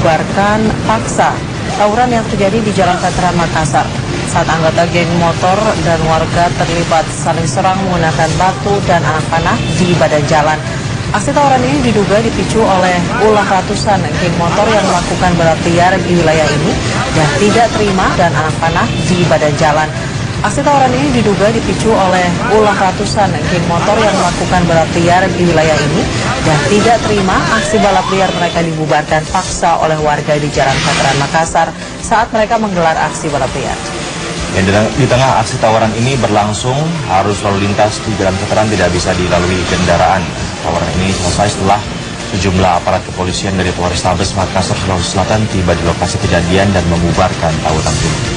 dibubarkan paksa tawuran yang terjadi di Jalan Veteran Makassar. Saat anggota geng motor dan warga terlibat saling serang menggunakan batu dan anak panah di badan jalan. Aksi tawuran ini diduga dipicu oleh ulah ratusan geng motor yang melakukan balap liar di wilayah ini dan tidak terima dan anak panah di badan jalan. Aksi tawuran ini diduga dipicu oleh ulah ratusan geng motor yang melakukan balap liar di wilayah ini dan tidak terima aksi balap liar mereka dibubarkan paksa oleh warga di Jalan Veteran Makassar saat mereka menggelar aksi balap liar. Dan di, teng- di tengah aksi tawaran ini berlangsung, arus lalu lintas di Jalan Veteran tidak bisa dilalui kendaraan. Tawaran ini selesai setelah sejumlah aparat kepolisian dari Polrestabes Makassar, Sulawesi Selatan tiba di lokasi kejadian dan membubarkan tawuran ini.